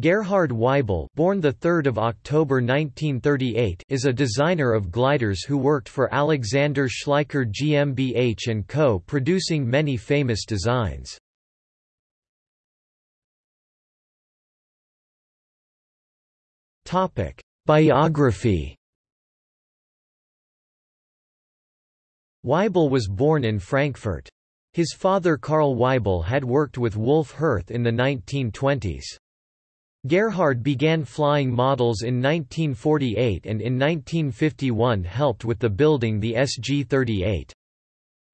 Gerhard Waibel born the 3rd of October 1938 is a designer of gliders who worked for Alexander Schleicher GmbH & Co. producing many famous designs. Topic: Biography Waibel was born in Frankfurt. His father Karl Waibel had worked with Wolf Hirth in the 1920s. Gerhard began flying models in 1948 and in 1951 helped with the building the SG-38.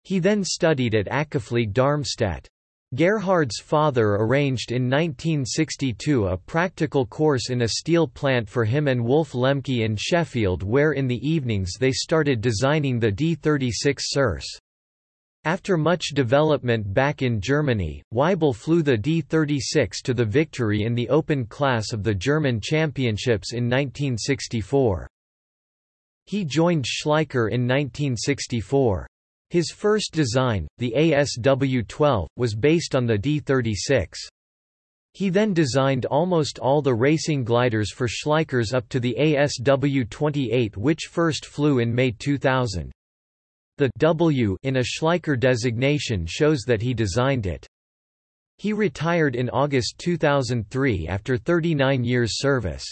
He then studied at Akaflieg Darmstadt. Gerhard's father arranged in 1962 a practical course in a steel plant for him and Wolf Lemke in Sheffield where in the evenings they started designing the D-36 Circe. After much development back in Germany, Waibel flew the D-36 to the victory in the open class of the German Championships in 1964. He joined Schleicher in 1964. His first design, the ASW-12, was based on the D-36. He then designed almost all the racing gliders for Schleichers up to the ASW-28 which first flew in May 2000. The W in a Schleicher designation shows that he designed it. He retired in August 2003 after 39 years service.